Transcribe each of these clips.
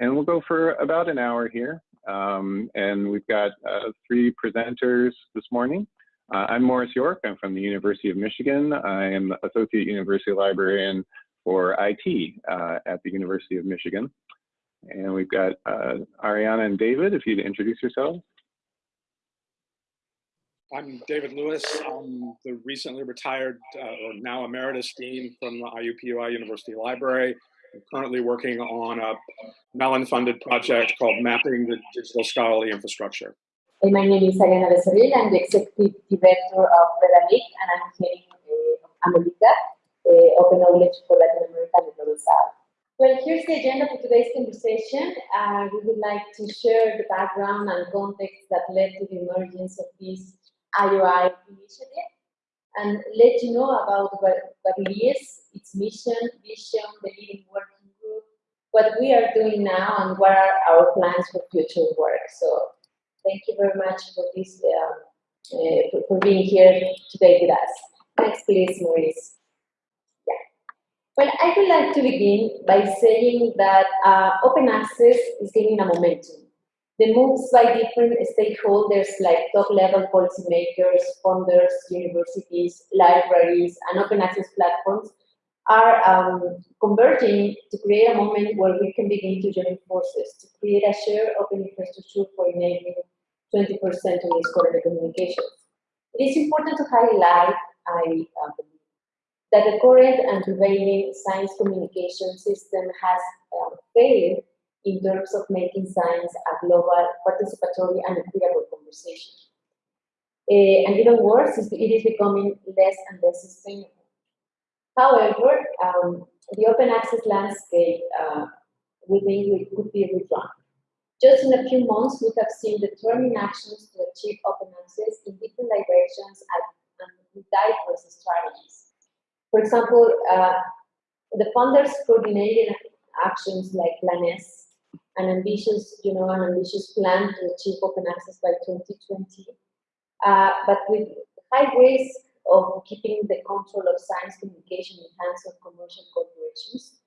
and we'll go for about an hour here. Um, and we've got uh, three presenters this morning. Uh, I'm Maurice York. I'm from the University of Michigan. I am Associate University Librarian for IT uh, at the University of Michigan. And we've got uh, Ariana and David, if you'd introduce yourselves. I'm David Lewis. I'm the recently retired, uh, or now emeritus dean from the IUPUI University Library. I'm currently working on a Mellon-funded project called Mapping the Digital Scholarly Infrastructure. My name is Ariana Becerril. I'm the executive director of Redalyc, and I'm heading uh, AmeliCA, uh, Open Knowledge for Latin America and the Global South. Well, here's the agenda for today's conversation. Uh, we would like to share the background and context that led to the emergence of this IOI initiative and let you know about what, what it is, its mission, vision, the leading working group, what we are doing now, and what are our plans for future work. So thank you very much for this, uh, uh, for, for being here today with us. Next, please, Maurice. Yeah. Well, I would like to begin by saying that uh, open access is gaining a momentum. The moves by different stakeholders like top-level policymakers, funders, universities, libraries, and open access platforms are um, converging to create a moment where we can begin to join forces to create a shared open infrastructure for enabling 20% of the scholarly communications. It is important to highlight, I uh, that the current and prevailing science communication system has uh, failed in terms of making science a global, participatory, and equitable conversation. Uh, and even worse, it is becoming less and less sustainable. However, um, the open access landscape, uh, could be redrawn. Just in a few months, we have seen determined actions to achieve open access in different directions and, with diverse strategies. For example, uh, the funders coordinated actions like Plan S, an ambitious, you know, an ambitious plan to achieve open access by 2020, uh, but with high risk of keeping the control of science communication in hands of commercial corporations,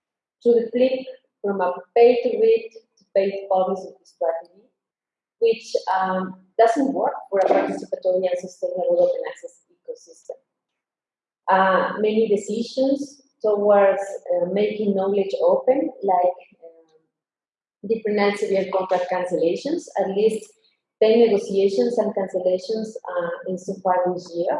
to the flip from a pay-to-read to pay-to-publish strategy, which um, doesn't work for a participatory and sustainable open access ecosystem. Uh, many decisions towards uh, making knowledge open, like different Elsevier contract cancellations, at least 10 negotiations and cancellations uh, in so far this year.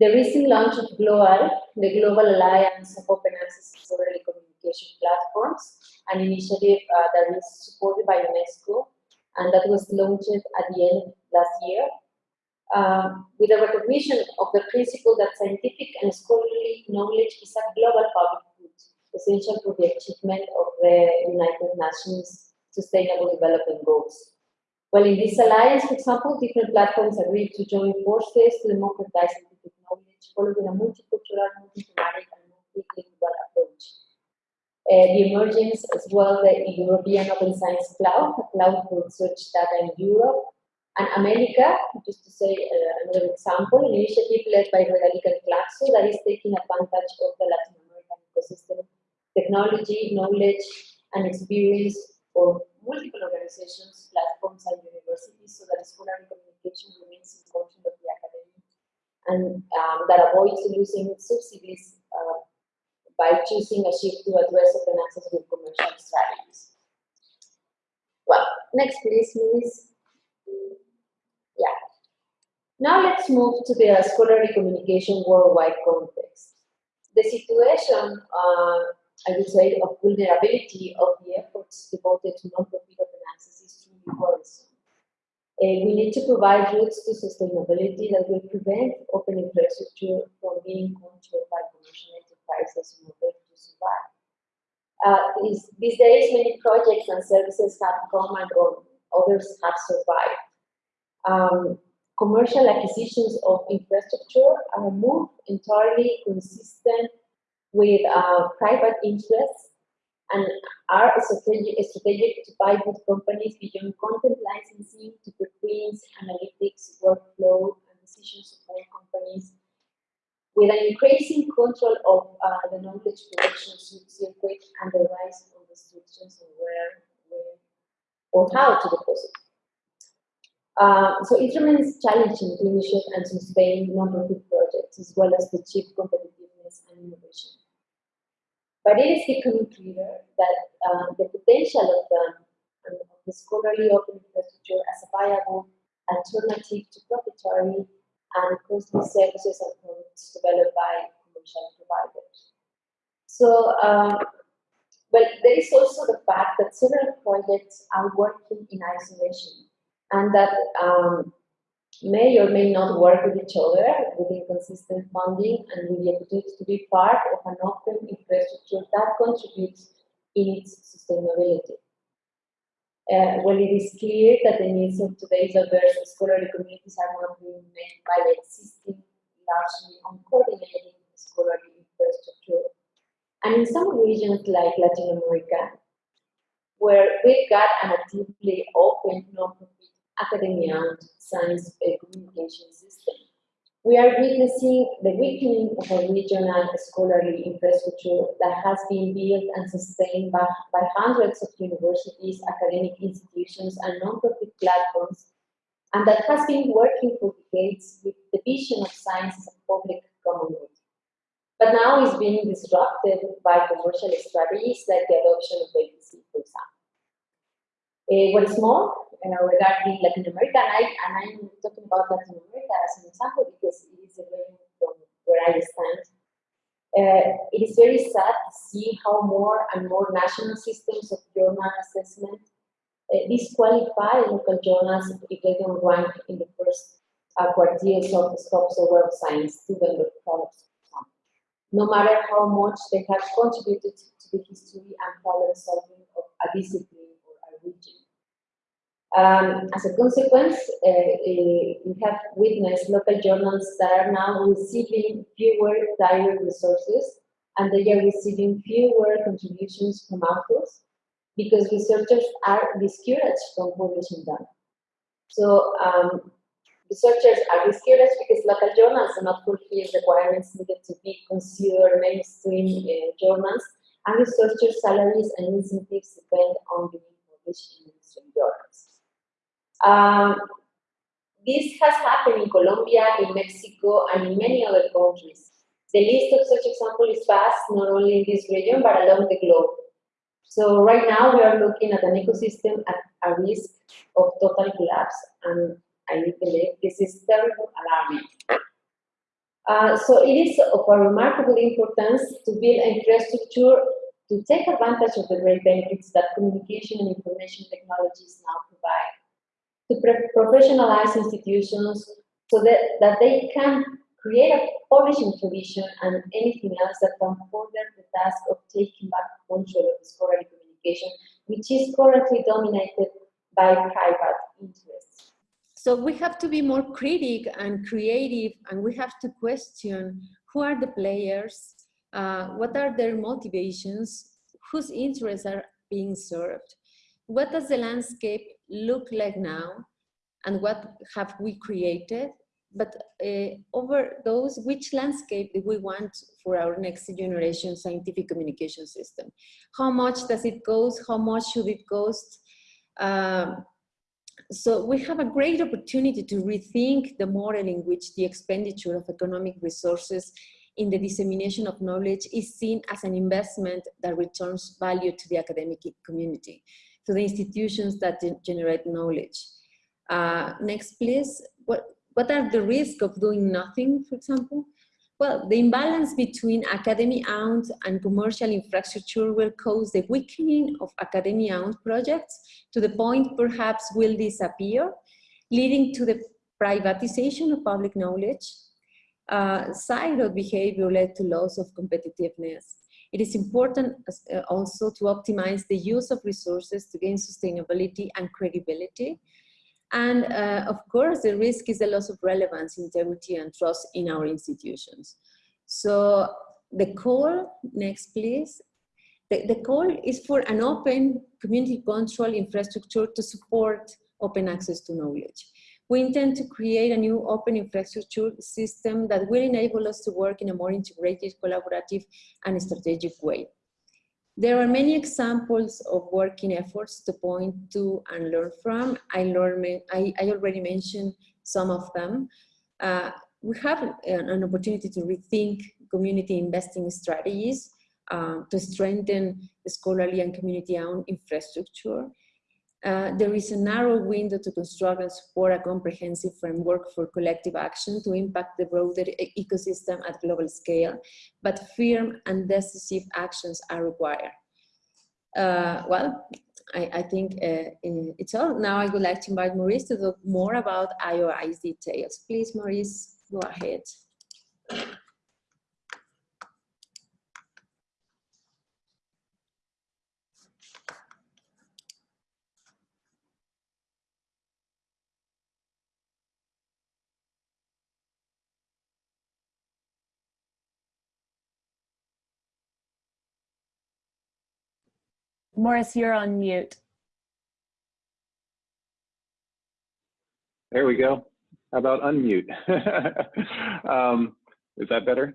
The recent launch of GLOALL, the Global Alliance of Open Access Scholarly Communication Platforms, an initiative uh, that is supported by UNESCO and that was launched at the end last year, um, with a recognition of the principle that scientific and scholarly knowledge is a global public essential for the achievement of the United Nations Sustainable Development Goals. Well, in this alliance, for example, different platforms agreed to join forces to democratize scientific knowledge following a multicultural, multi-thematic, and multilingual approach. Uh, the emergence as well the European Open Science Cloud, a cloud for research data in Europe, and AmeliCA, just to say uh, another example, an initiative led by Redalyc and CLACSO that is taking advantage of the Latin technology, knowledge, and experience for multiple organizations, platforms, and universities so that scholarly communication remains in control of the academy and um, that avoids losing subsidies uh, by choosing a shift to address open access with commercial strategies. Well, next please, Luis. Yeah. Now let's move to the scholarly communication worldwide context. The situation, uh, I would say, of vulnerability of the efforts devoted to non-profit open access is truly worrisome. Uh, we need to provide routes to sustainability that will prevent open infrastructure from being controlled by commercial enterprises in order to survive. Uh, these, these days, many projects and services have come and gone, others have survived um, commercial acquisitions of infrastructure are moved entirely consistent with uh, private interests and are strategic, strategic to buy good companies beyond content licensing to preprint, analytics, workflow, and decision support companies with an increasing control of uh, the knowledge production circuit and the rise of the restrictions on where, when, or how to deposit. Uh, so it remains challenging to initiate and sustain non-profit projects as well as to achieve competitiveness innovation. But it is becoming clear that uh, the potential of the, um, of the scholarly open infrastructure as a viable alternative to proprietary and costly services and products developed by commercial providers. So, um, well, there is also the fact that several projects are working in isolation and that um, may or may not work with each other with inconsistent funding and with the opportunity to be part of an open infrastructure that contributes in its sustainability. Uh, well, it is clear that the needs of today's diverse scholarly communities are not being met by the existing, largely uncoordinated scholarly infrastructure. And in some regions like Latin America, where we've got an actively open, non-profit academia and science communication system. We are witnessing the weakening of a regional scholarly infrastructure that has been built and sustained by, by hundreds of universities, academic institutions, and non-profit platforms, and that has been working for decades with the vision of science as a public common good. But now it's being disrupted by commercial strategies like the adoption of APC, for example. Uh, what is more, regarding Latin America, and, I, and I'm talking about Latin America as an example because it is a region from where I stand. Uh, it is very sad to see how more and more national systems of journal assessment uh, disqualify local journals if they don't rank in the first uh, quartiles of the Scopus of Web Science developed products. No matter how much they have contributed to the history and problem solving of a discipline or a region. Um, as a consequence, uh, uh, we have witnessed local journals that are now receiving fewer direct resources and they are receiving fewer contributions from authors because researchers are discouraged from publishing them. So um, researchers are discouraged because local journals do not fulfill requirements needed to be considered mainstream uh, journals and researchers' salaries and incentives depend on the in Um, this has happened in Colombia, in Mexico, and in many other countries. The list of such examples is vast, not only in this region, but along the globe. So right now we are looking at an ecosystem at a risk of total collapse, and I believe this is terrible alarming. Uh, so it is of a remarkable importance to build infrastructure to take advantage of the great benefits that communication and information technologies now provide, to professionalize institutions so that, that they can create a publishing tradition and anything else that can further the task of taking back control of scholarly communication, which is currently dominated by private interests. So we have to be more critic and creative, and we have to question who are the players uh, what are their motivations, whose interests are being served, what does the landscape look like now, and what have we created, but uh, over those, which landscape do we want for our next generation scientific communication system? How much does it cost? How much should it cost? Um, so we have a great opportunity to rethink the model in which the expenditure of economic resources in the dissemination of knowledge is seen as an investment that returns value to the academic community, to the institutions that generate knowledge. Uh, next, please. What, what are the risks of doing nothing, for example? Well, the imbalance between academy-owned and commercial infrastructure will cause the weakening of academy-owned projects to the point perhaps will disappear, leading to the privatization of public knowledge, uh, of behavior led to loss of competitiveness. It is important uh, also to optimize the use of resources to gain sustainability and credibility. And uh, of course, the risk is the loss of relevance, integrity, and trust in our institutions. So the call, next please. The, the call is for an open community control infrastructure to support open access to knowledge we intend to create a new open infrastructure system that will enable us to work in a more integrated, collaborative, and strategic way. There are many examples of working efforts to point to and learn from. I, I, I already mentioned some of them. Uh, we have an, opportunity to rethink community investing strategies uh, to strengthen the scholarly and community-owned infrastructure. Uh, there is a narrow window to construct and support a comprehensive framework for collective action to impact the broader ecosystem at global scale, but firm and decisive actions are required. Uh, well, I, I think uh, it's all. Now I would like to invite Maurice to talk more about IOI's details. Please, Maurice, go ahead. Maurice, you're on mute. There we go. How about unmute? um, is that better?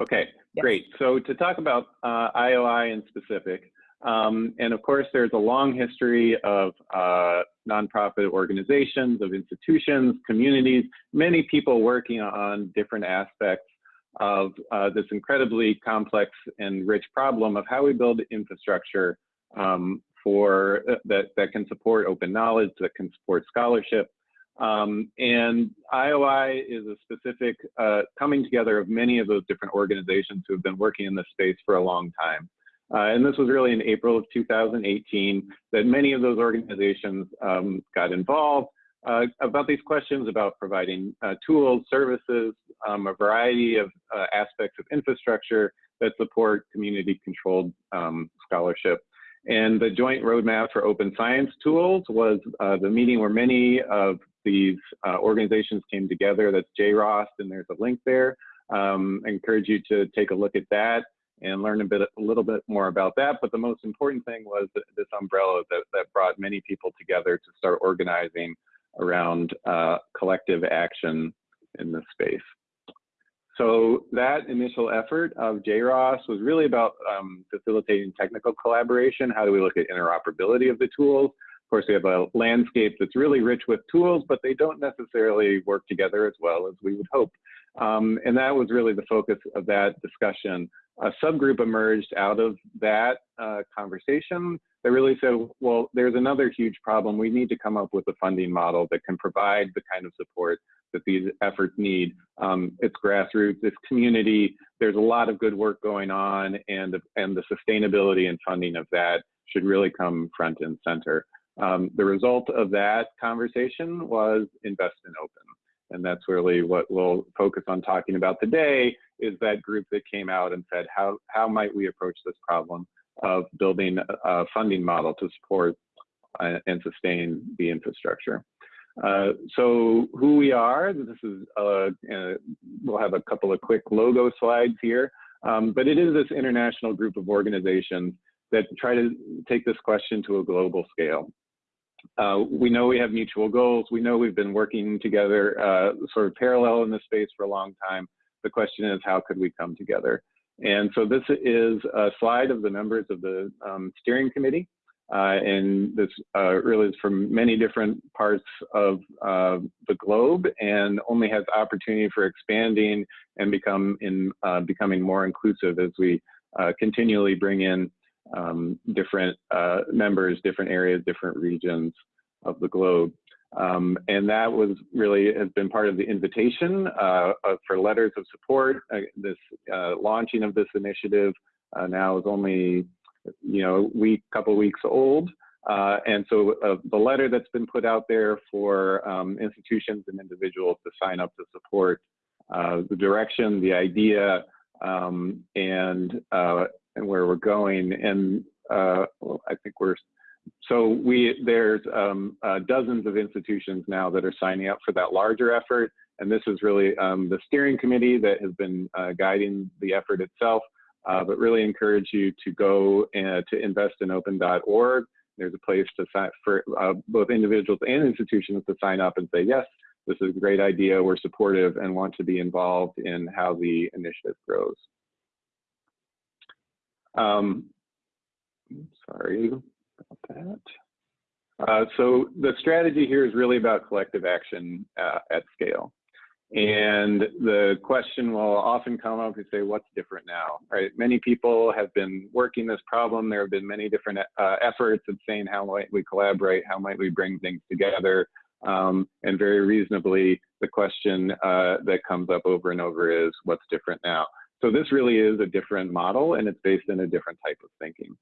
Okay, yes. great. So to talk about uh, IOI in specific, um, and of course, there's a long history of uh, nonprofit organizations, of institutions, communities, many people working on different aspects of uh, this incredibly complex and rich problem of how we build infrastructure um, for uh, that that can support open knowledge, that can support scholarship. Um, and IOI is a specific uh, coming together of many of those different organizations who have been working in this space for a long time. Uh, and this was really in April of 2018 that many of those organizations um, got involved uh, about these questions about providing uh, tools, services, um, a variety of uh, aspects of infrastructure that support community-controlled um, scholarship. And the Joint Roadmap for Open Science Tools was uh, the meeting where many of these uh, organizations came together. That's JROST, and there's a link there. Um, I encourage you to take a look at that and learn a bit, a little bit more about that. But the most important thing was this umbrella that, that brought many people together to start organizing around uh, collective action in this space. So that initial effort of JROST was really about um, facilitating technical collaboration. How do we look at interoperability of the tools? Of course, we have a landscape that's really rich with tools, but they don't necessarily work together as well as we would hope. Um, and that was really the focus of that discussion. A subgroup emerged out of that uh, conversation that really said, well, there's another huge problem. We need to come up with a funding model that can provide the kind of support that these efforts need. Um, it's grassroots, it's community. There's a lot of good work going on, and and the sustainability and funding of that should really come front and center. Um, the result of that conversation was Invest in Open. And that's really what we'll focus on talking about today is that group that came out and said, how, how might we approach this problem of building a funding model to support uh, and sustain the infrastructure. Uh, so who we are, this is, uh, uh, we'll have a couple of quick logo slides here, um, but it is this international group of organizations that try to take this question to a global scale. Uh, we know we have mutual goals. We know we've been working together uh, sort of parallel in this space for a long time. The question is, how could we come together? And so this is a slide of the members of the um, steering committee. Uh, and this uh, really is from many different parts of uh, the globe and only has opportunity for expanding and become in uh, becoming more inclusive as we uh, continually bring in um, different uh, members, different areas, different regions of the globe. Um, and that was really has been part of the invitation uh, for letters of support. Uh, this uh, launching of this initiative uh, now is only you know week couple weeks old, uh, and so uh, the letter that's been put out there for um, institutions and individuals to sign up to support the direction, the idea, um, and and where we're going. And I think we're so we there's um, uh, dozens of institutions now that are signing up for that larger effort, and this is really um, the steering committee that has been uh, guiding the effort itself. Uh, but really encourage you to go and to investinopen.org. There's a place to sign for uh, both individuals and institutions to sign up and say yes, this is a great idea. We're supportive and want to be involved in how the initiative grows. Um, sorry about that. Uh, so the strategy here is really about collective action uh, at scale. And the question will often come up and say, what's different now, right? Many people have been working this problem. There have been many different uh, efforts of saying, how might we collaborate? How might we bring things together? Um, and very reasonably, the question uh, that comes up over and over is, what's different now? So this really is a different model and it's based in a different type of thinking.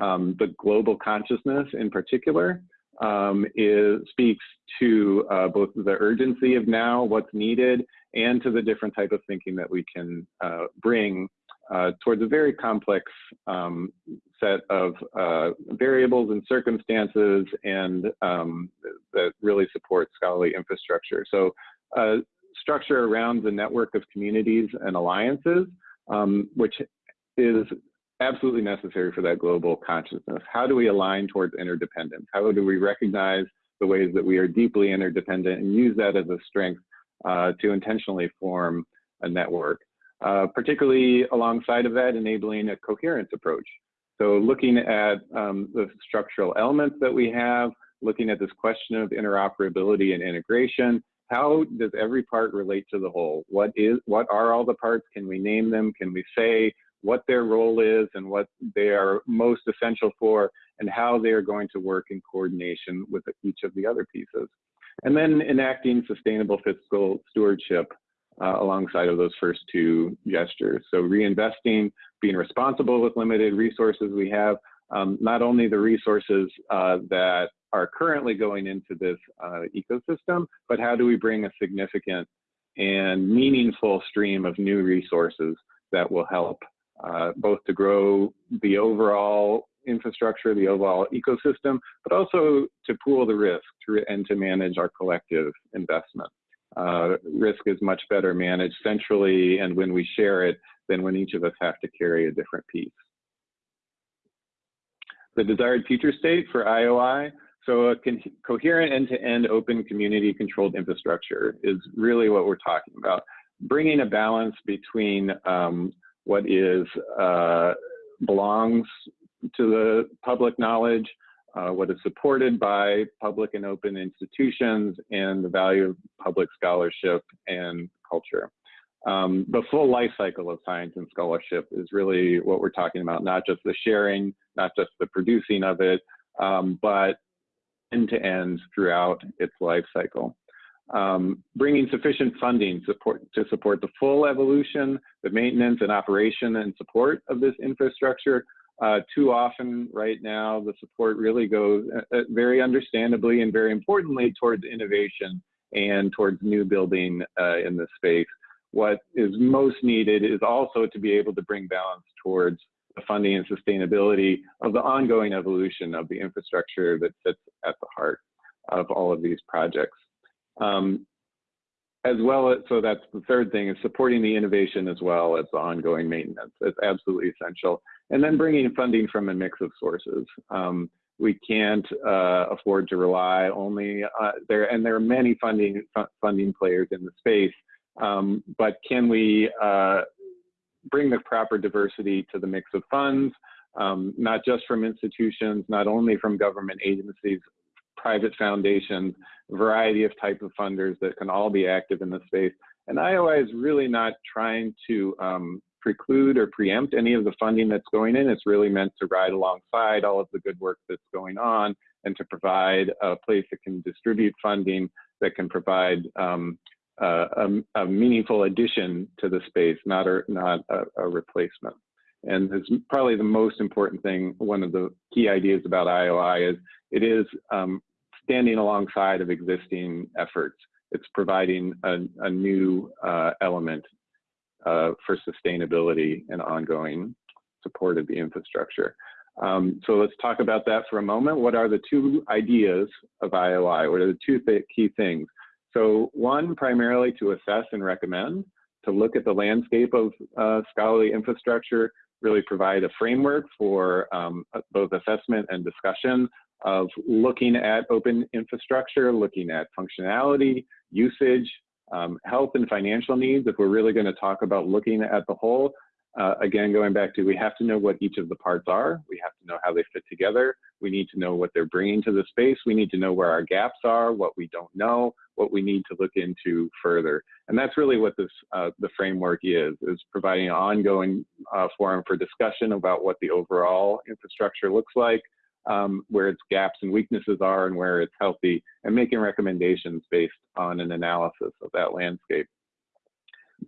Um, the global consciousness in particular um, is, speaks to uh, both the urgency of now, what's needed, and to the different type of thinking that we can uh, bring uh, towards a very complex um, set of uh, variables and circumstances and um, that really support scholarly infrastructure. So uh, structure around the network of communities and alliances, um, which is absolutely necessary for that global consciousness. How do we align towards interdependence? How do we recognize the ways that we are deeply interdependent and use that as a strength uh, to intentionally form a network? Uh, particularly alongside of that, enabling a coherence approach. So looking at um, the structural elements that we have, looking at this question of interoperability and integration, how does every part relate to the whole? What is, what are all the parts? Can we name them? Can we say what their role is and what they are most essential for and how they are going to work in coordination with each of the other pieces. And then enacting sustainable fiscal stewardship uh, alongside of those first two gestures. So reinvesting, being responsible with limited resources we have, um, not only the resources uh, that are currently going into this uh, ecosystem, but how do we bring a significant and meaningful stream of new resources that will help uh, both to grow the overall infrastructure, the overall ecosystem, but also to pool the risk and to manage our collective investment. Uh, risk is much better managed centrally and when we share it than when each of us have to carry a different piece. The desired future state for IOI, so a coherent end-to-end -end open community controlled infrastructure is really what we're talking about. Bringing a balance between um, what is uh, belongs to the public knowledge, uh, what is supported by public and open institutions, and the value of public scholarship and culture. Um, the full life cycle of science and scholarship is really what we're talking about, not just the sharing, not just the producing of it, um, but end to end throughout its life cycle um, bringing sufficient funding support, to support the full evolution, the maintenance and operation and support of this infrastructure. Uh, too often right now, the support really goes uh, uh, very understandably and very importantly towards innovation and towards new building uh, in this space. What is most needed is also to be able to bring balance towards the funding and sustainability of the ongoing evolution of the infrastructure that sits at the heart of all of these projects. Um, as well as, so that's the third thing is supporting the innovation as well as the ongoing maintenance. It's absolutely essential. And then bringing funding from a mix of sources. Um, we can't uh, afford to rely only uh, there, and there are many funding funding players in the space. Um, but can we uh, bring the proper diversity to the mix of funds, um, not just from institutions, not only from government agencies, private foundations, variety of type of funders that can all be active in the space. And IOI is really not trying to um, preclude or preempt any of the funding that's going in. It's really meant to ride alongside all of the good work that's going on and to provide a place that can distribute funding that can provide um, uh, a, a, meaningful addition to the space, not a, not a, a replacement. And it's probably the most important thing, one of the key ideas about IOI is it is um, standing alongside of existing efforts. It's providing a, a new uh, element uh, for sustainability and ongoing support of the infrastructure. Um, so let's talk about that for a moment. What are the two ideas of IOI? What are the two th key things? So one, primarily to assess and recommend, to look at the landscape of uh, scholarly infrastructure, really provide a framework for um, both assessment and discussion of looking at open infrastructure, looking at functionality, usage, um, health and financial needs, if we're really going to talk about looking at the whole, uh, again, going back to we have to know what each of the parts are. We have to know how they fit together. We need to know what they're bringing to the space. We need to know where our gaps are, what we don't know, what we need to look into further. And that's really what this uh, the framework is, is providing an ongoing uh, forum for discussion about what the overall infrastructure looks like, um, where its gaps and weaknesses are and where it's healthy, and making recommendations based on an analysis of that landscape.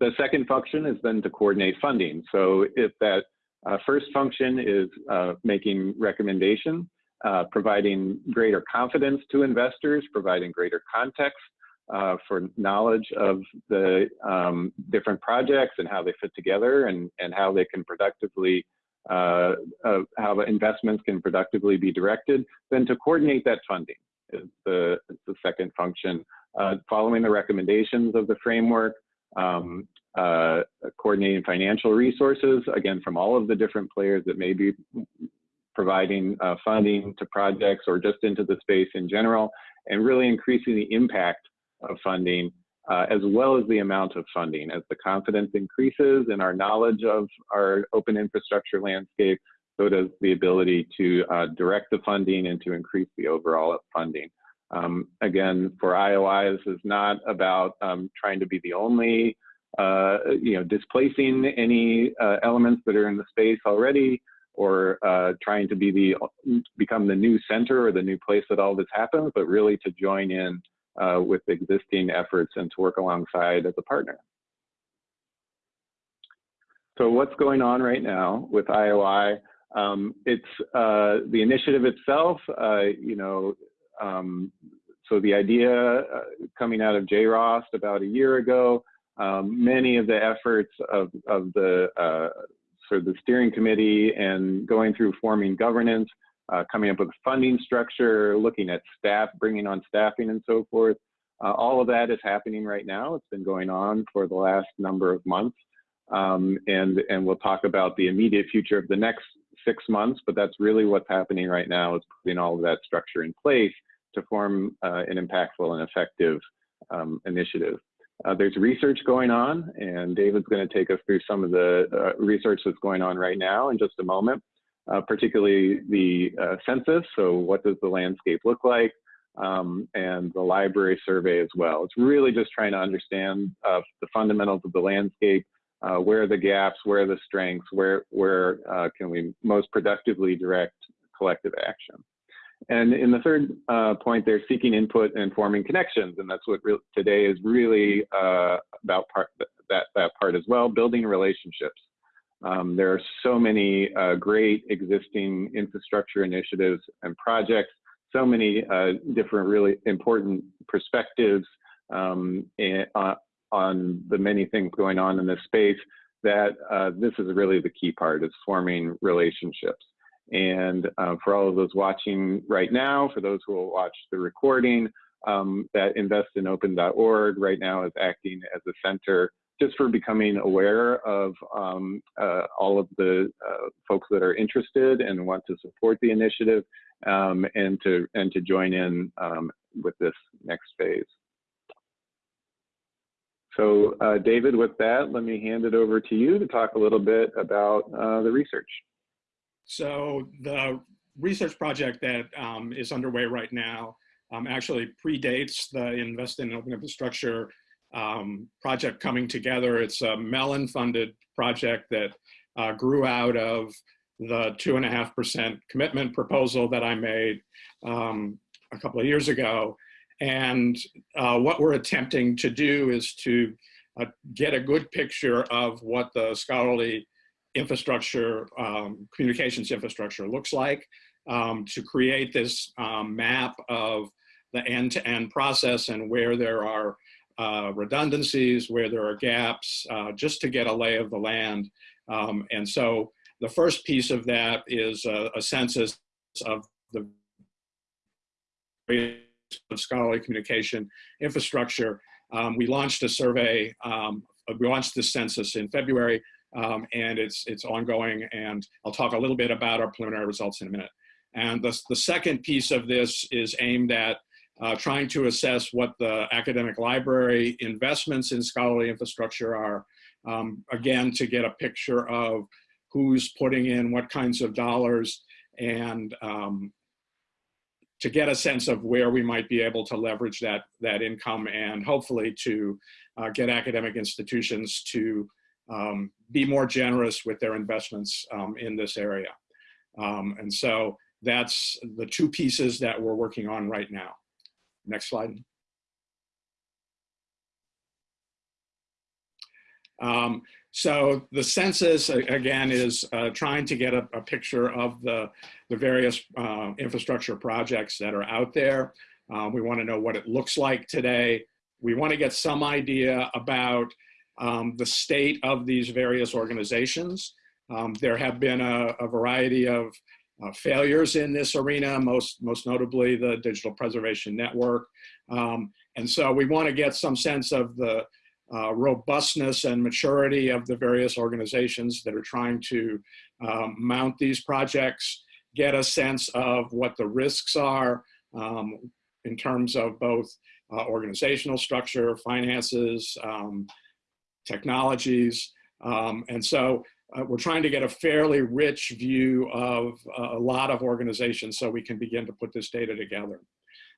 The second function is then to coordinate funding. So if that uh, first function is uh, making recommendations, uh, providing greater confidence to investors, providing greater context uh, for knowledge of the um, different projects and how they fit together and, and how they can productively uh, how investments can productively be directed, then to coordinate that funding is the, is the second function. Uh, following the recommendations of the framework, um, uh, coordinating financial resources, again, from all of the different players that may be providing uh, funding to projects or just into the space in general, and really increasing the impact of funding uh, as well as the amount of funding. As the confidence increases in our knowledge of our open infrastructure landscape, so does the ability to uh, direct the funding and to increase the overall funding. Um, again, for IOI, this is not about um, trying to be the only, uh, you know, displacing any uh, elements that are in the space already, or uh, trying to be the become the new center or the new place that all this happens, but really to join in uh, with existing efforts and to work alongside as a partner. So what's going on right now with IOI? Um, it's uh, the initiative itself, uh, you know, um, so the idea uh, coming out of JROST about a year ago, um, many of the efforts of, of the uh, sort of the steering committee and going through forming governance uh, coming up with funding structure, looking at staff, bringing on staffing and so forth. Uh, all of that is happening right now. It's been going on for the last number of months. Um, and, and we'll talk about the immediate future of the next six months, but that's really what's happening right now is putting all of that structure in place to form uh, an impactful and effective um, initiative. Uh, there's research going on, and David's going to take us through some of the uh, research that's going on right now in just a moment uh, particularly the uh, census. So what does the landscape look like? Um, and the library survey as well. It's really just trying to understand uh, the fundamentals of the landscape, uh, where are the gaps, where are the strengths, where, where uh, can we most productively direct collective action. And in the third uh, point, they're seeking input and forming connections. And that's what today is really about part, that, that part as well, building relationships. Um, there are so many uh, great existing infrastructure initiatives and projects, so many uh, different really important perspectives um, uh, on the many things going on in this space that uh, this is really the key part is forming relationships. And uh, for all of those watching right now, for those who will watch the recording, um, that investinopen.org right now is acting as a center just for becoming aware of um, uh, all of the uh, folks that are interested and want to support the initiative um, and to and to join in um, with this next phase. So uh, David, with that, let me hand it over to you to talk a little bit about uh, the research. So the research project that um, is underway right now um, actually predates the Invest in Open Infrastructure um, project coming together. It's a Mellon funded project that uh, grew out of the two and a half percent commitment proposal that I made um, a couple of years ago. And uh, what we're attempting to do is to uh, get a good picture of what the scholarly infrastructure, um, communications infrastructure looks like, um, to create this um, map of the end-to-end -end process and where there are uh, redundancies, where there are gaps, uh, just to get a lay of the land. Um, and so the first piece of that is a, a census of the of scholarly communication infrastructure. Um, we launched a survey, um, we launched the census in February, um, and it's, it's ongoing, and I'll talk a little bit about our preliminary results in a minute. And the, the second piece of this is aimed at uh, trying to assess what the academic library investments in scholarly infrastructure are, um, again, to get a picture of who's putting in what kinds of dollars and um, to get a sense of where we might be able to leverage that, that income and hopefully to uh, get academic institutions to um, be more generous with their investments um, in this area. Um, and so that's the two pieces that we're working on right now. Next slide. Um, so the census, again, is uh, trying to get a, a, picture of the, the various uh, infrastructure projects that are out there. Um, we want to know what it looks like today. We want to get some idea about um, the state of these various organizations. Um, there have been a, a variety of uh, failures in this arena, most, most notably the Digital Preservation Network. Um, and so we want to get some sense of the uh, robustness and maturity of the various organizations that are trying to um, mount these projects, get a sense of what the risks are um, in terms of both uh, organizational structure, finances, um, technologies. Um, and so uh, we're trying to get a fairly rich view of a lot of organizations so we can begin to put this data together.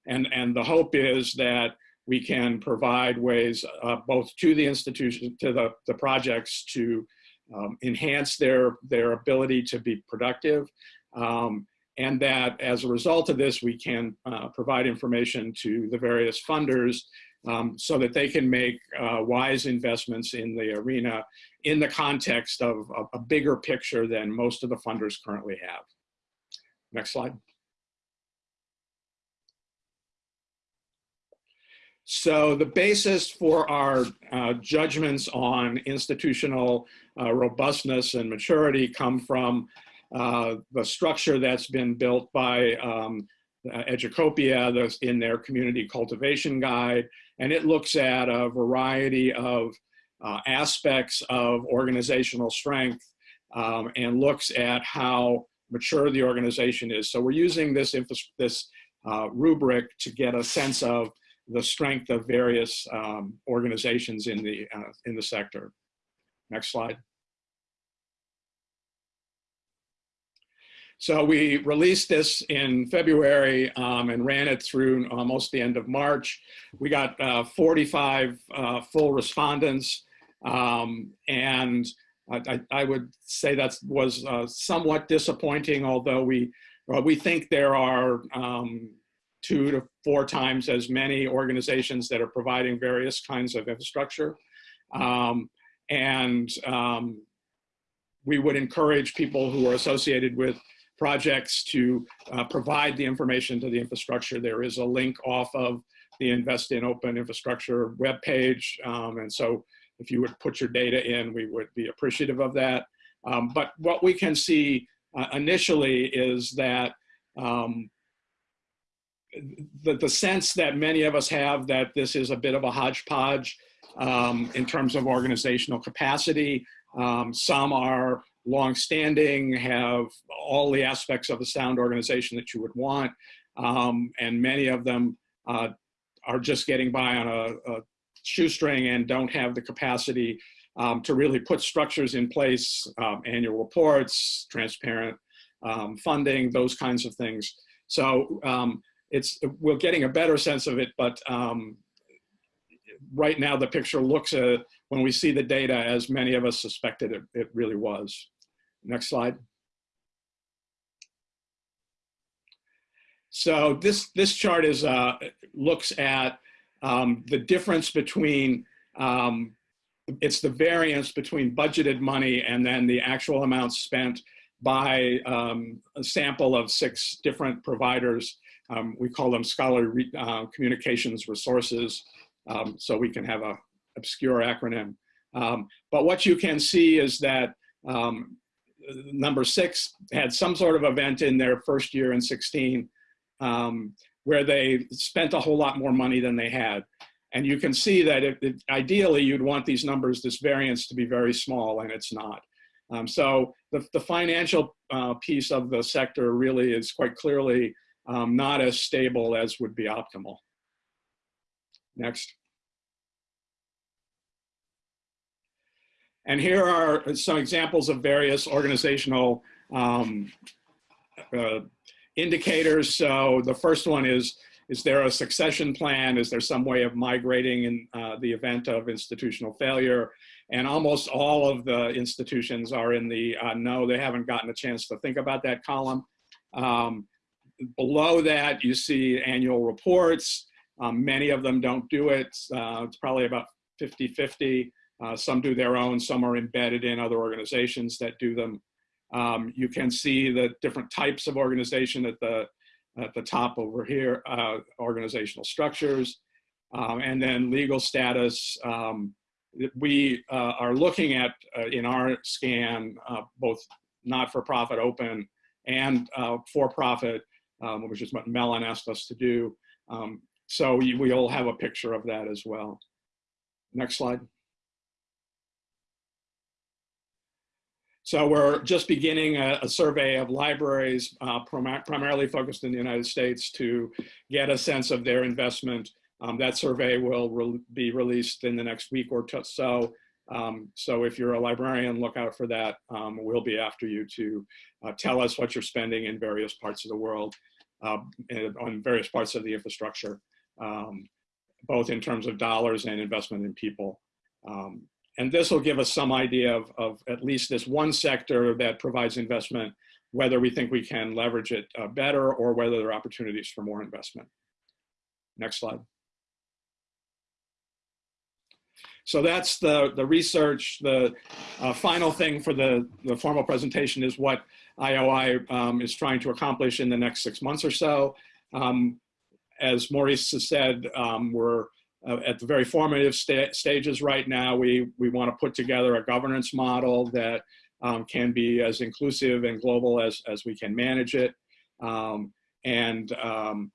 And, and the hope is that we can provide ways uh, both to the institution, to the, the projects to um, enhance their, their ability to be productive. Um, and that as a result of this, we can uh, provide information to the various funders um, so that they can make uh, wise investments in the arena in the context of, a bigger picture than most of the funders currently have. Next slide. So the basis for our uh, judgments on institutional uh, robustness and maturity come from uh, the structure that's been built by um, Educopia in their community cultivation guide. And it looks at a variety of uh, aspects of organizational strength um, and looks at how mature the organization is. So we're using this, this uh, rubric to get a sense of the strength of various um, organizations in the, uh, in the sector. Next slide. So we released this in February um, and ran it through almost the end of March. We got uh, 45 uh, full respondents um, and I, I, would say that was uh, somewhat disappointing, although we, we think there are um, two to four times as many organizations that are providing various kinds of infrastructure. Um, and um, we would encourage people who are associated with projects to uh, provide the information to the infrastructure. There is a link off of the Invest in Open Infrastructure webpage. Um, and so if you would put your data in, we would be appreciative of that. Um, but what we can see uh, initially is that um, the, the sense that many of us have that this is a bit of a hodgepodge um, in terms of organizational capacity. Um, some are long-standing, have all the aspects of a sound organization that you would want, um, and many of them uh, are just getting by on a, a, shoestring and don't have the capacity um, to really put structures in place, um, annual reports, transparent um, funding, those kinds of things. So um, it's we're getting a better sense of it, but um, right now the picture looks at when we see the data as many of us suspected it, it really was. Next slide. So this this chart is uh, looks at um, the difference between um, it's the variance between budgeted money and then the actual amounts spent by um, a sample of six different providers um, we call them scholarly uh, communications resources, um, so we can have a obscure acronym. Um, but what you can see is that um, number six had some sort of event in their first year in 16 um, where they spent a whole lot more money than they had. And you can see that if, if, ideally you'd want these numbers, this variance to be very small, and it's not. Um, so the, the financial uh, piece of the sector really is quite clearly um, not as stable as would be optimal. Next. And here are some examples of various organizational um, uh, indicators. So the first one is, is there a succession plan? Is there some way of migrating in uh, the event of institutional failure? And almost all of the institutions are in the uh, no, they haven't gotten a chance to think about that column. Um, below that, you see annual reports. Um, many of them don't do it. Uh, it's probably about 50-50. Uh, some do their own, some are embedded in other organizations that do them. Um, you can see the different types of organization at the, at the top over here, uh, organizational structures, um, and then legal status. Um, we uh, are looking at, uh, in our scan, uh, both not-for-profit open and uh, for-profit, um, which is what Mellon asked us to do. Um, so we, we'll have a picture of that as well. Next slide. So we're just beginning a, a survey of libraries, uh, prim primarily focused in the United States to get a sense of their investment. Um, that survey will re be released in the next week or so. Um, so if you're a librarian, look out for that. Um, we'll be after you to uh, tell us what you're spending in various parts of the world, uh, on various parts of the infrastructure, um, both in terms of dollars and investment in people. And this will give us some idea of, of at least this one sector that provides investment, whether we think we can leverage it uh, better or whether there are opportunities for more investment. Next slide. So that's the, the research. The uh, final thing for the, the formal presentation is what IOI um, is trying to accomplish in the next six months or so. Um, as Maurice has said, um, we're uh, at the very formative sta stages right now. We, we want to put together a governance model that um, can be as inclusive and global as, as we can manage it. Um, and um,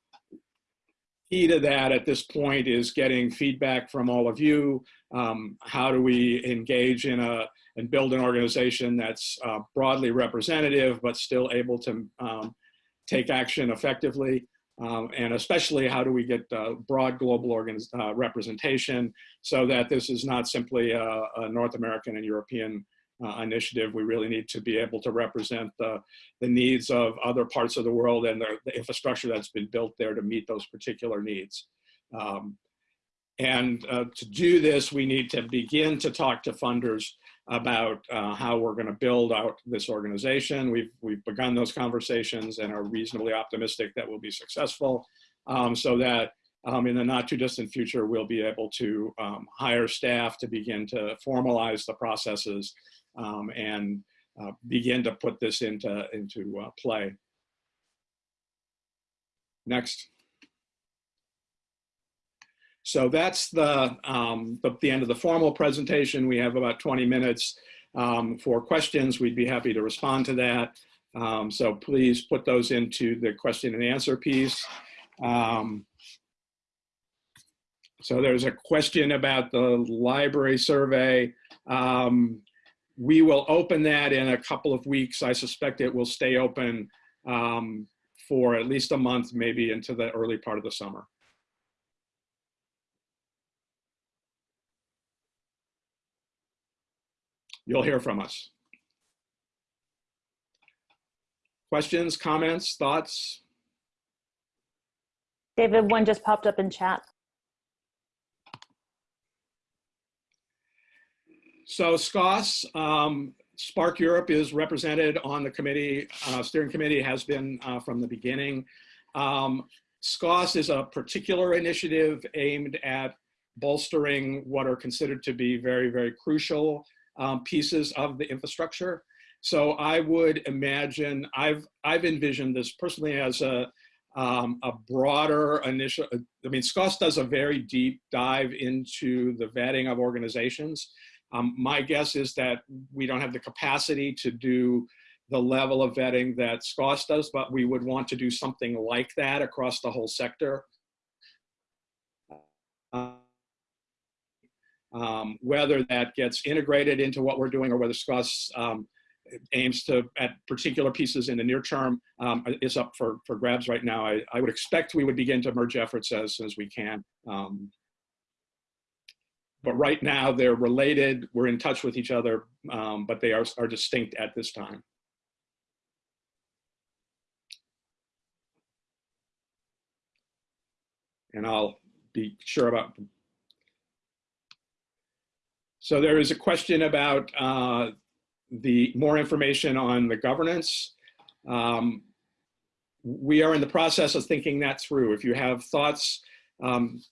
key to that at this point is getting feedback from all of you. Um, how do we engage in a and build an organization that's uh, broadly representative but still able to um, take action effectively? Um, and especially how do we get uh, broad global uh, representation so that this is not simply a, a North American and European uh, initiative. We really need to be able to represent the, the needs of other parts of the world and the, the infrastructure that's been built there to meet those particular needs. Um, and uh, to do this, we need to begin to talk to funders about uh, how we're going to build out this organization. We've, we've begun those conversations and are reasonably optimistic that we'll be successful um, so that um, in the not too distant future, we'll be able to um, hire staff to begin to formalize the processes um, and uh, begin to put this into, into uh, play. Next. So that's the, um, the, the, end of the formal presentation. We have about 20 minutes um, for questions. We'd be happy to respond to that. Um, so please put those into the question and answer piece. Um, so there's a question about the library survey. Um, we will open that in a couple of weeks. I suspect it will stay open um, for at least a month, maybe into the early part of the summer. You'll hear from us. Questions, comments, thoughts? David, one just popped up in chat. So SCOSS, um, SPARC Europe is represented on the committee, uh, steering committee has been uh, from the beginning. Um, SCOSS is a particular initiative aimed at bolstering what are considered to be very, very crucial um, pieces of the infrastructure. So I would imagine, I've, I've envisioned this personally as a, um, a broader initial, I mean, SCOSS does a very deep dive into the vetting of organizations. Um, my guess is that we don't have the capacity to do the level of vetting that SCOSS does, but we would want to do something like that across the whole sector. Uh, um, whether that gets integrated into what we're doing or whether SCOSS um, aims to at particular pieces in the near term um, is up for, for grabs right now. I, I would expect we would begin to merge efforts as soon as we can. Um, but right now they're related. We're in touch with each other, um, but they are, are distinct at this time. And I'll be sure about. So there is a question about uh, the more information on the governance. Um, we are in the process of thinking that through. If you have thoughts, um,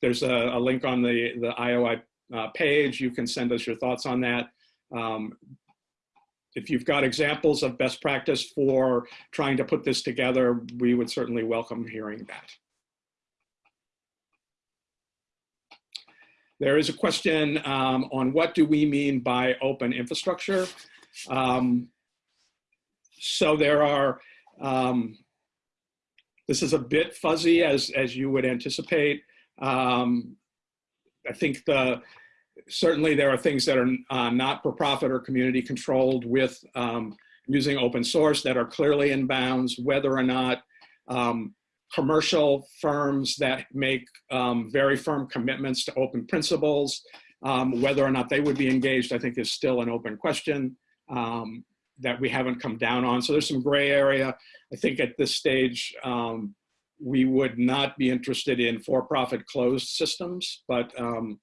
there's a, a, link on the, the IOI uh, page. You can send us your thoughts on that. Um, if you've got examples of best practice for trying to put this together, we would certainly welcome hearing that. There is a question um, on what do we mean by open infrastructure. Um, so there are, um, this is a bit fuzzy as, as you would anticipate. Um, I think the, certainly there are things that are uh, not for profit or community controlled with um, using open source that are clearly in bounds, whether or not um, commercial firms that make um, very firm commitments to open principles, um, whether or not they would be engaged, I think is still an open question um, that we haven't come down on. So there's some gray area. I think at this stage, um, we would not be interested in for-profit closed systems, but um,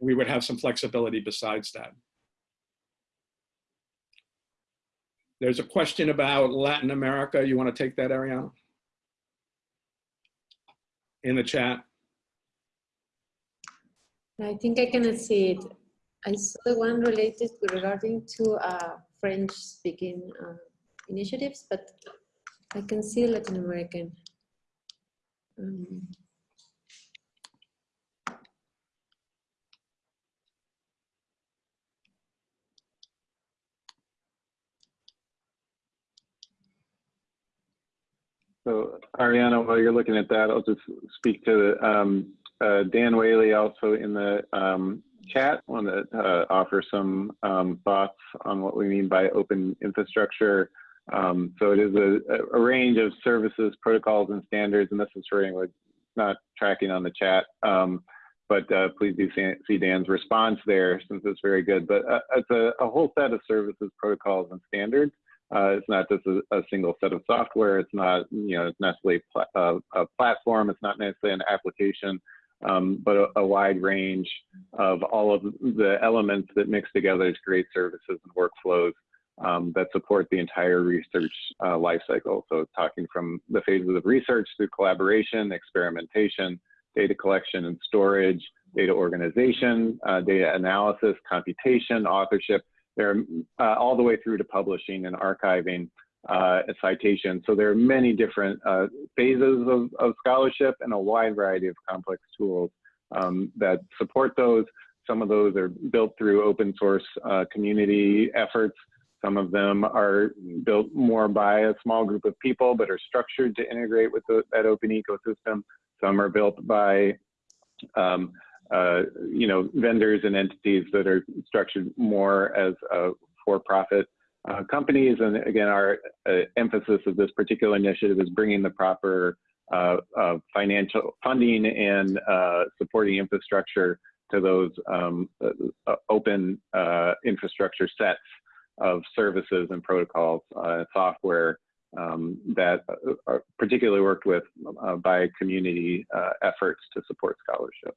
we would have some flexibility besides that. There's a question about Latin America. You want to take that, Arianna? In the chat. I think I cannot see it. I saw the one related regarding to uh, French-speaking uh, initiatives, but I can see Latin American. Um, So Arianna, while you're looking at that, I'll just speak to um, uh, Dan Whaley also in the um, chat, want to uh, offer some um, thoughts on what we mean by open infrastructure. Um, so it is a, a, range of services, protocols, and standards, and this is for anyone not tracking on the chat. Um, but uh, please do see Dan's response there since it's very good. But uh, it's a, a, whole set of services, protocols, and standards. Uh, it's not just a, a, single set of software. It's not, you know, necessarily pl uh, a platform. It's not necessarily an application, um, but a, a, wide range of all of the elements that mix together to create services and workflows um, that support the entire research uh, lifecycle. So talking from the phases of research through collaboration, experimentation, data collection and storage, data organization, uh, data analysis, computation, authorship, they're uh, all the way through to publishing and archiving uh, a citation. So there are many different uh, phases of, of, scholarship and a wide variety of complex tools um, that support those. Some of those are built through open source uh, community efforts. Some of them are built more by a small group of people, but are structured to integrate with the, that open ecosystem. Some are built by um, uh, you know, vendors and entities that are structured more as uh, for-profit uh, companies. And again, our uh, emphasis of this particular initiative is bringing the proper uh, financial funding and supporting infrastructure to those um, open infrastructure sets of services and protocols, and software um, that are particularly worked with by community efforts to support scholarship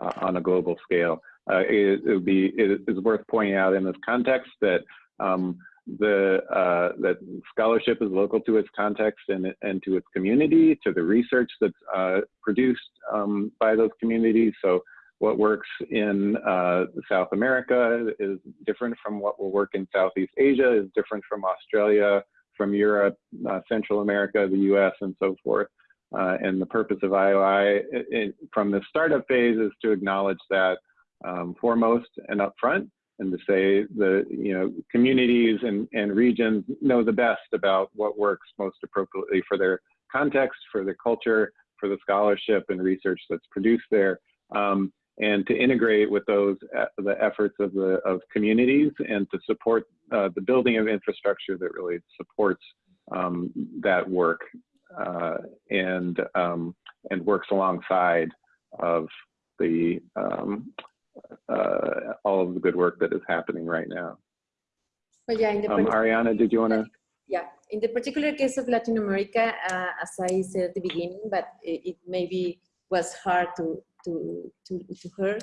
uh, on a global scale. Uh, it, it, would be it is worth pointing out in this context that um, the uh, that scholarship is local to its context and and to its community, to the research that's uh, produced um, by those communities. So what works in uh, South America is different from what will work in Southeast Asia, is different from Australia, from Europe, uh, Central America, the U.S., and so forth. Uh, and the purpose of IOI it, it, from the startup phase is to acknowledge that um, foremost and upfront and to say the you know communities and, and regions know the best about what works most appropriately for their context, for their culture, for the scholarship and research that's produced there. Um, and to integrate with those uh, the efforts of the of communities and to support uh, the building of infrastructure that really supports um, that work uh, and um, and works alongside of the um, uh, all of the good work that is happening right now. But yeah, in the Um, Arianna, did you want to? Yeah, in the particular case of Latin America, uh, as I said at the beginning, but it, it maybe was hard to, to, to, to hear.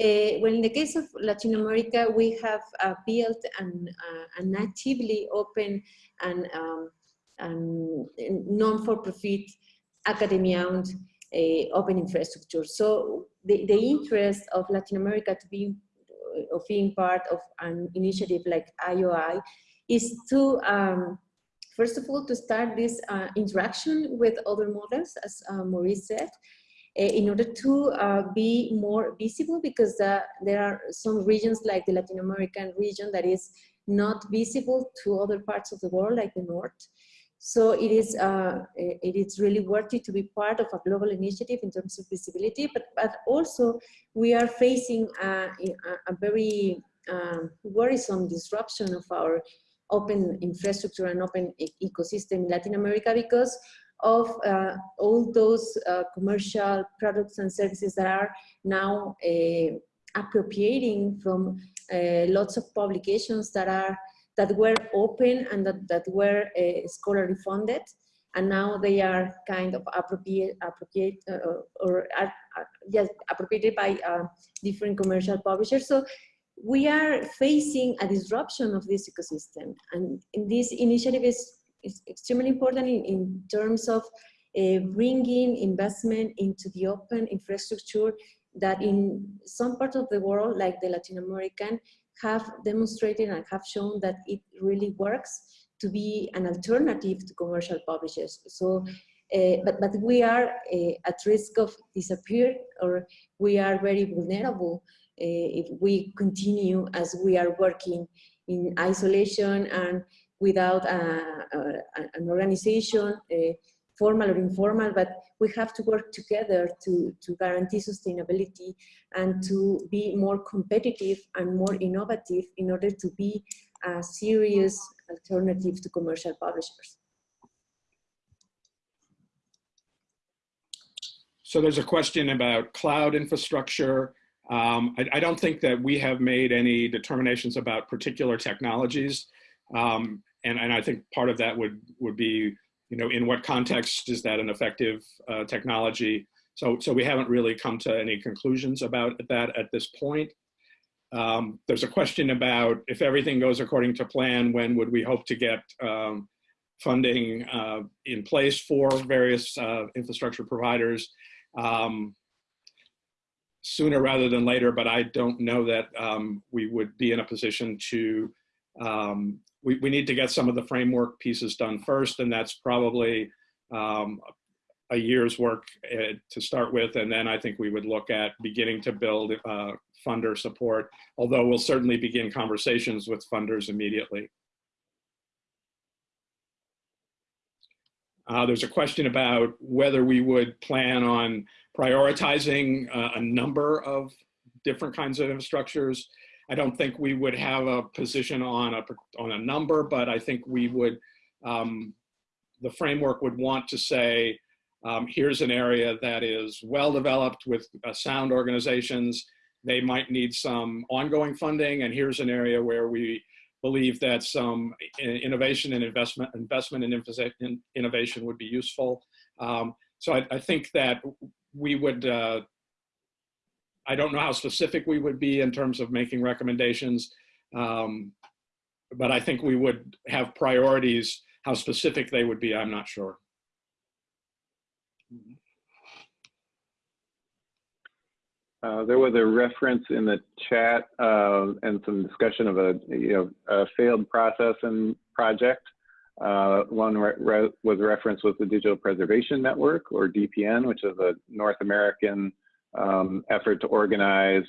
Uh, well, in the case of Latin America, we have uh, built an, uh, a natively open and, um, and non-for-profit academy-owned uh, open infrastructure. So the, the interest of Latin America to be of being part of an initiative like IOI is to, um, first of all, to start this uh, interaction with other models, as uh, Maurice said, uh, in order to uh, be more visible because uh, there are some regions like the Latin American region that is not visible to other parts of the world like the North. So it is, uh, it is really worthy to be part of a global initiative in terms of visibility, but, but also we are facing a, a, a very um, worrisome disruption of our open infrastructure and open e ecosystem in Latin America because of uh, all those uh, commercial products and services that are now uh, appropriating from uh, lots of publications that are that were open and that, that were uh, scholarly funded and now they are kind of appropriate, appropriate uh, or are, are yes, appropriated by uh, different commercial publishers. So we are facing a disruption of this ecosystem. And this initiative is, is extremely important in, in terms of uh, bringing investment into the open infrastructure that in some parts of the world, like the Latin American, have demonstrated and have shown that it really works to be an alternative to commercial publishers. So, uh, but, but we are uh, at risk of disappear or we are very vulnerable uh, if we continue as we are working in isolation and without a, a, an organization, formal or informal, but we have to work together to, to guarantee sustainability and to be more competitive and more innovative in order to be a serious alternative to commercial publishers. So there's a question about cloud infrastructure. Um, I, I, don't think that we have made any determinations about particular technologies. Um, and, and I think part of that would, would be you know, in what context is that an effective uh, technology? So, so we haven't really come to any conclusions about that at this point. Um, there's a question about if everything goes according to plan, when would we hope to get um, funding uh, in place for various uh, infrastructure providers? Um, sooner rather than later, but I don't know that um, we would be in a position to um, we, we need to get some of the framework pieces done first, and that's probably um, a year's work uh, to start with, and then I think we would look at beginning to build uh, funder support, although we'll certainly begin conversations with funders immediately. Uh, there's a question about whether we would plan on prioritizing uh, a number of different kinds of infrastructures. I don't think we would have a position on a, on a number, but I think we would, um, the framework would want to say, um, here's an area that is well developed with uh, sound organizations. They might need some ongoing funding, and here's an area where we believe that some innovation and investment, investment in innovation would be useful. Um, so I, I, think that we would uh, I don't know how specific we would be in terms of making recommendations, um, but I think we would have priorities. How specific they would be, I'm not sure. Uh, there was a reference in the chat uh, and some discussion of a, you know, a failed process and project. Uh, one re re was referenced with the Digital Preservation Network, or DPN, which is a North American um, effort to organize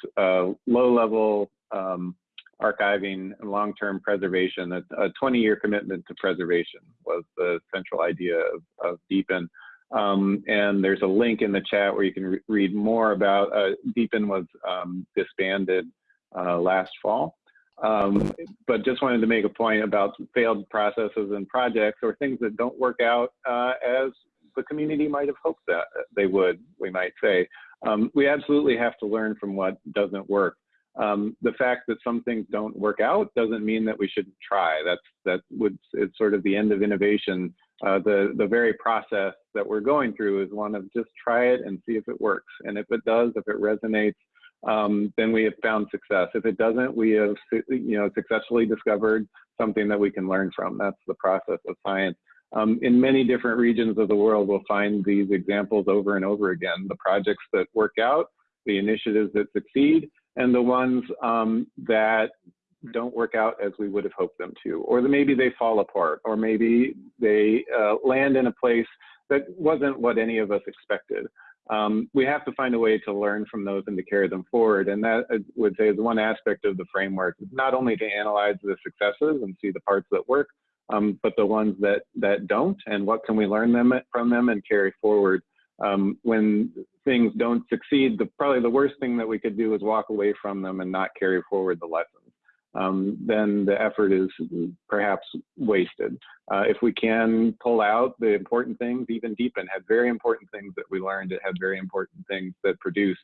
low-level um, archiving and long-term preservation. A 20-year commitment to preservation was the central idea of, of DPN. Um, and there's a link in the chat where you can re read more about uh, DPN was um, disbanded uh, last fall. Um, but just wanted to make a point about failed processes and projects or things that don't work out uh, as the community might have hoped that they would, we might say. Um, we absolutely have to learn from what doesn't work. Um, the fact that some things don't work out doesn't mean that we shouldn't try. That's that would it's sort of the end of innovation. Uh, the the very process that we're going through is one of just try it and see if it works. And if it does, if it resonates, um, then we have found success. If it doesn't, we have you know successfully discovered something that we can learn from. That's the process of science. Um, in many different regions of the world, we'll find these examples over and over again. The projects that work out, the initiatives that succeed, and the ones um, that don't work out as we would have hoped them to, or maybe they fall apart, or maybe they uh, land in a place that wasn't what any of us expected. Um, we have to find a way to learn from those and to carry them forward. And that I would say is one aspect of the framework, not only to analyze the successes and see the parts that work, um, but the ones that, that don't, and what can we learn them from them and carry forward um, when things don't succeed, the, probably the worst thing that we could do is walk away from them and not carry forward the lessons. Um, then the effort is perhaps wasted. Uh, if we can pull out the important things, even DPN had very important things that we learned. It had very important things that produced,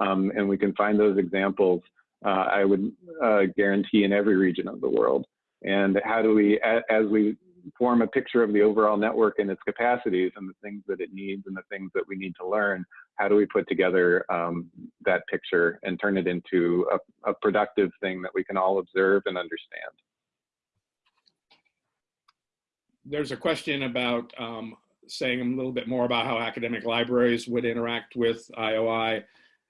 um, and we can find those examples. Uh, I would uh, guarantee in every region of the world. And how do we, as we form a picture of the overall network and its capacities and the things that it needs and the things that we need to learn, how do we put together um, that picture and turn it into a, a, productive thing that we can all observe and understand? There's a question about um, saying a little bit more about how academic libraries would interact with IOI.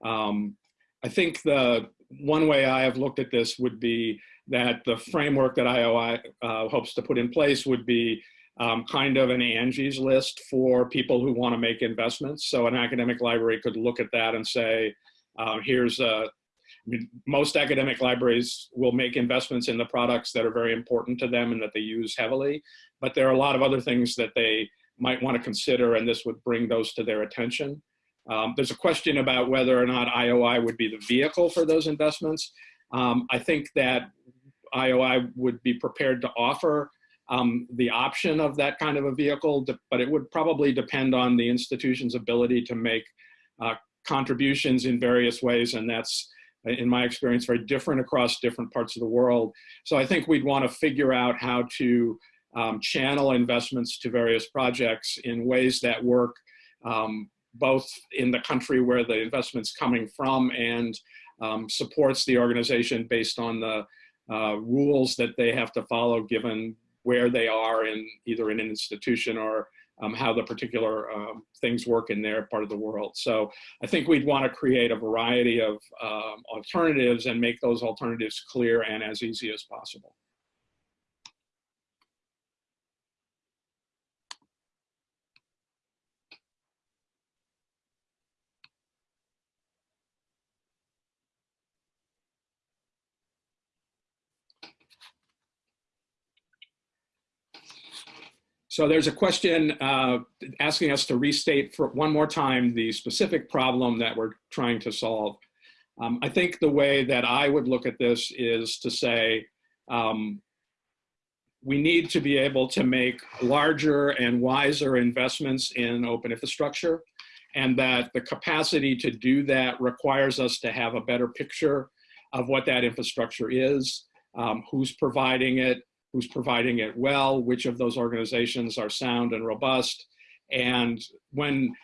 Um, I think the one way I have looked at this would be that the framework that IOI uh, hopes to put in place would be um, kind of an Angie's list for people who want to make investments. So an academic library could look at that and say, uh, here's a, I mean, most academic libraries will make investments in the products that are very important to them and that they use heavily, but there are a lot of other things that they might want to consider and this would bring those to their attention. Um, there's a question about whether or not IOI would be the vehicle for those investments. Um, I think that IOI would be prepared to offer um, the option of that kind of a vehicle, but it would probably depend on the institution's ability to make uh, contributions in various ways, and that's, in my experience, very different across different parts of the world. So I think we'd want to figure out how to um, channel investments to various projects in ways that work um, both in the country where the investment's coming from and um, supports the organization based on the uh, rules that they have to follow given where they are in either in an institution or um, how the particular um, things work in their part of the world. So I think we'd want to create a variety of um, alternatives and make those alternatives clear and as easy as possible. So there's a question uh, asking us to restate for one more time the specific problem that we're trying to solve. Um, I think the way that I would look at this is to say, um, we need to be able to make larger and wiser investments in open infrastructure and that the capacity to do that requires us to have a better picture of what that infrastructure is, um, who's providing it, who's providing it well, which of those organizations are sound and robust. And when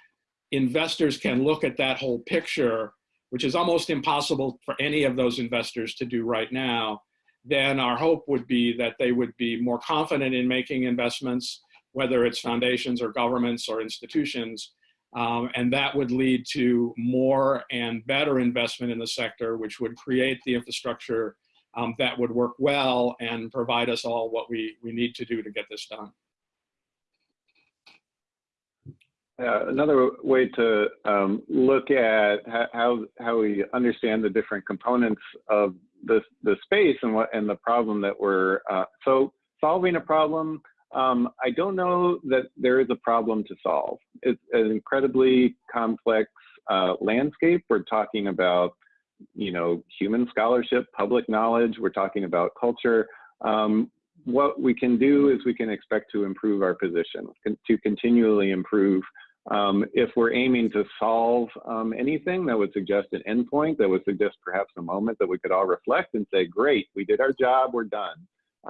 investors can look at that whole picture, which is almost impossible for any of those investors to do right now, then our hope would be that they would be more confident in making investments, whether it's foundations or governments or institutions, um, and that would lead to more and better investment in the sector, which would create the infrastructure um, that would work well and provide us all what we, we need to do to get this done. Uh, another way to um, look at how, how we understand the different components of the, the space and what and the problem that we're uh, so solving a problem um, I don't know that there is a problem to solve. It's an incredibly complex uh, landscape. We're talking about you know, human scholarship, public knowledge. We're talking about culture. Um, what we can do is we can expect to improve our position, to continually improve Um, if we're aiming to solve um, anything that would suggest an endpoint, that would suggest perhaps a moment that we could all reflect and say, great, we did our job, we're done.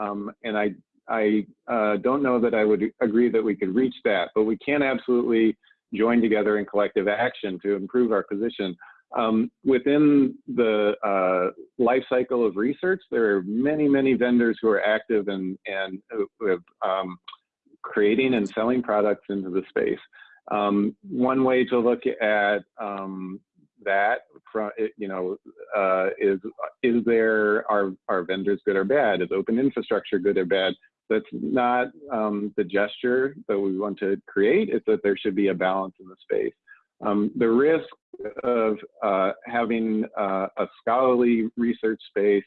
Um, and I, I uh, don't know that I would agree that we could reach that, but we can absolutely join together in collective action to improve our position. Um, within the uh, life cycle of research, there are many, many vendors who are active and, and um, creating and selling products into the space. Um, one way to look at um, that, from, you know, uh, is is there are are vendors good or bad? Is open infrastructure good or bad? That's not um, the gesture that we want to create. It's that there should be a balance in the space. Um, the risk of uh, having uh, a scholarly research space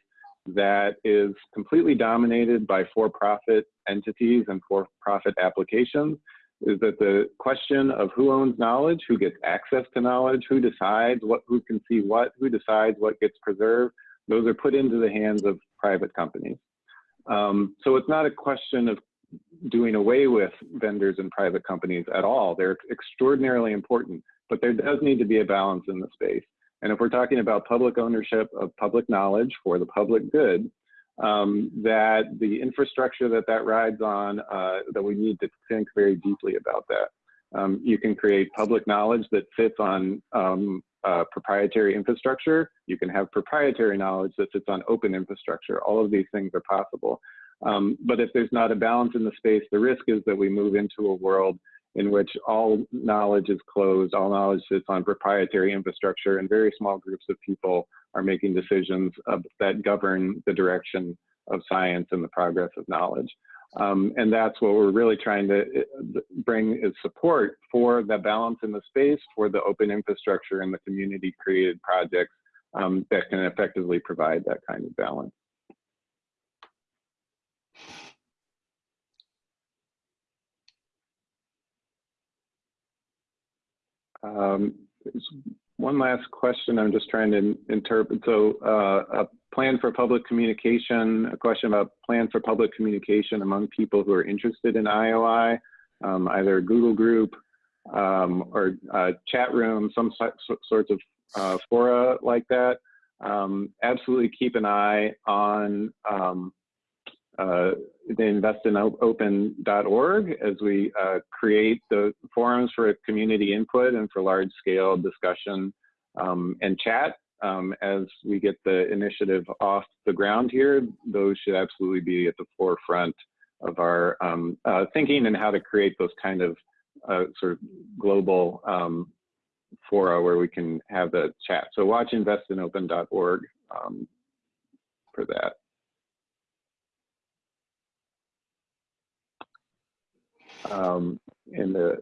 that is completely dominated by for-profit entities and for-profit applications is that the question of who owns knowledge, who gets access to knowledge, who decides what, who can see what, who decides what gets preserved, those are put into the hands of private companies. Um, so it's not a question of doing away with vendors and private companies at all. They're extraordinarily important, but there does need to be a balance in the space. And if we're talking about public ownership of public knowledge for the public good, um, that the infrastructure that that rides on, uh, that we need to think very deeply about that. Um, you can create public knowledge that sits on um, uh, proprietary infrastructure. You can have proprietary knowledge that sits on open infrastructure. All of these things are possible. Um, but if there's not a balance in the space, the risk is that we move into a world in which all knowledge is closed, all knowledge sits on proprietary infrastructure, and very small groups of people are making decisions of, that govern the direction of science and the progress of knowledge. Um, and that's what we're really trying to uh, bring is support for the balance in the space, for the open infrastructure and the community created projects um, that can effectively provide that kind of balance. Um, one last question I'm just trying to interpret. So uh, a plan for public communication, a question about plan for public communication among people who are interested in IOI, um, either a Google group um, or chat room, some so sorts of uh, fora like that. Um, absolutely keep an eye on um, uh, the investinopen.org as we uh, create the forums for community input and for large scale discussion um, and chat. Um, as we get the initiative off the ground here, those should absolutely be at the forefront of our um, uh, thinking and how to create those kind of uh, sort of global um, fora where we can have the chat. So watch investinopen.org um, for that. Um, and the,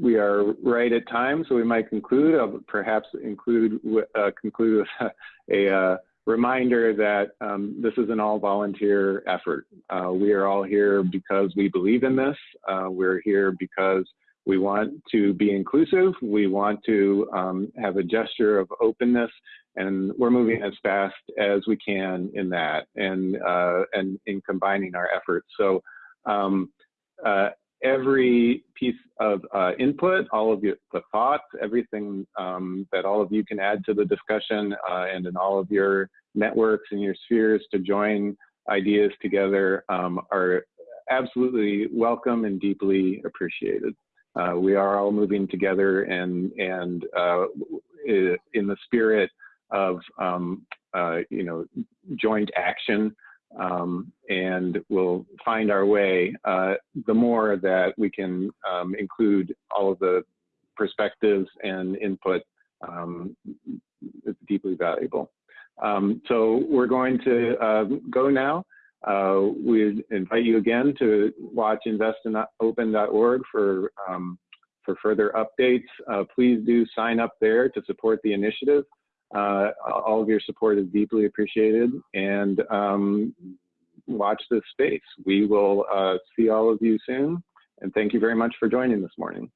we are right at time, so we might conclude. I'll perhaps include uh, conclude with a uh, reminder that um, this is an all-volunteer effort. Uh, we are all here because we believe in this. Uh, we're here because we want to be inclusive. We want to um, have a gesture of openness, and we're moving as fast as we can in that, and uh, and in combining our efforts. So. Um, uh, every piece of uh, input, all of your, the thoughts, everything um, that all of you can add to the discussion uh, and in all of your networks and your spheres to join ideas together um, are absolutely welcome and deeply appreciated. Uh, we are all moving together and, and uh, in the spirit of, um, uh, you know, joint action um, and we'll find our way. Uh, the more that we can um, include all of the perspectives and input, um, it's deeply valuable. Um, so we're going to uh, go now. Uh, we invite you again to watch investinopen.org for um, for further updates. Uh, please do sign up there to support the initiative. Uh, all of your support is deeply appreciated and um, watch this space. We will uh, see all of you soon and thank you very much for joining this morning.